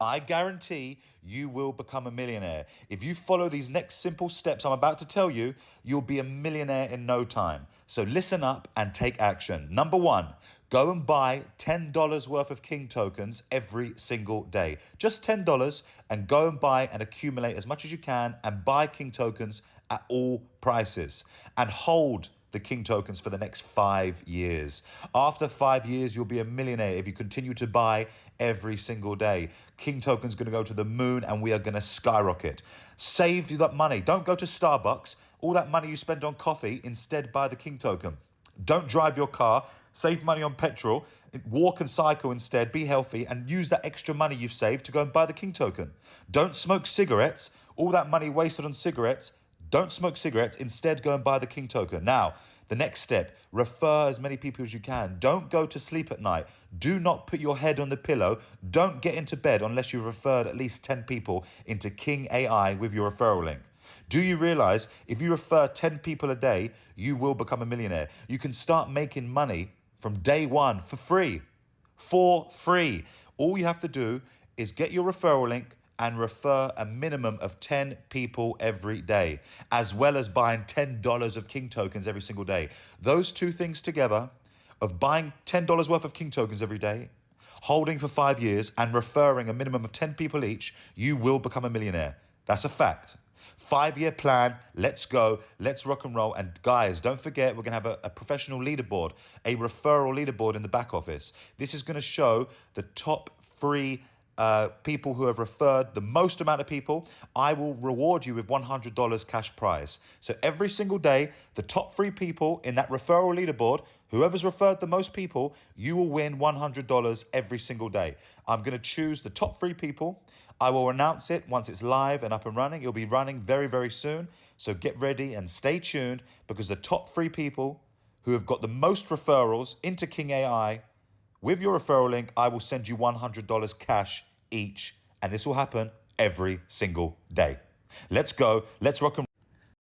I guarantee you will become a millionaire. If you follow these next simple steps I'm about to tell you, you'll be a millionaire in no time. So listen up and take action. Number one, go and buy $10 worth of King tokens every single day. Just $10 and go and buy and accumulate as much as you can and buy King tokens at all prices and hold the King tokens for the next five years. After five years, you'll be a millionaire if you continue to buy every single day. King tokens going to go to the moon and we are going to skyrocket. Save that money. Don't go to Starbucks. All that money you spend on coffee, instead buy the King token. Don't drive your car. Save money on petrol. Walk and cycle instead. Be healthy and use that extra money you've saved to go and buy the King token. Don't smoke cigarettes. All that money wasted on cigarettes don't smoke cigarettes. Instead, go and buy the King token. Now, the next step, refer as many people as you can. Don't go to sleep at night. Do not put your head on the pillow. Don't get into bed unless you've referred at least 10 people into King AI with your referral link. Do you realize if you refer 10 people a day, you will become a millionaire? You can start making money from day one for free. For free. All you have to do is get your referral link, and refer a minimum of 10 people every day, as well as buying $10 of King tokens every single day. Those two things together, of buying $10 worth of King tokens every day, holding for five years, and referring a minimum of 10 people each, you will become a millionaire. That's a fact. Five year plan, let's go, let's rock and roll. And guys, don't forget, we're gonna have a, a professional leaderboard, a referral leaderboard in the back office. This is gonna show the top three uh, people who have referred the most amount of people, I will reward you with $100 cash prize. So every single day, the top three people in that referral leaderboard, whoever's referred the most people, you will win $100 every single day. I'm going to choose the top three people. I will announce it once it's live and up and running. It'll be running very, very soon. So get ready and stay tuned because the top three people who have got the most referrals into King AI with your referral link, I will send you $100 cash each, and this will happen every single day. Let's go. Let's rock and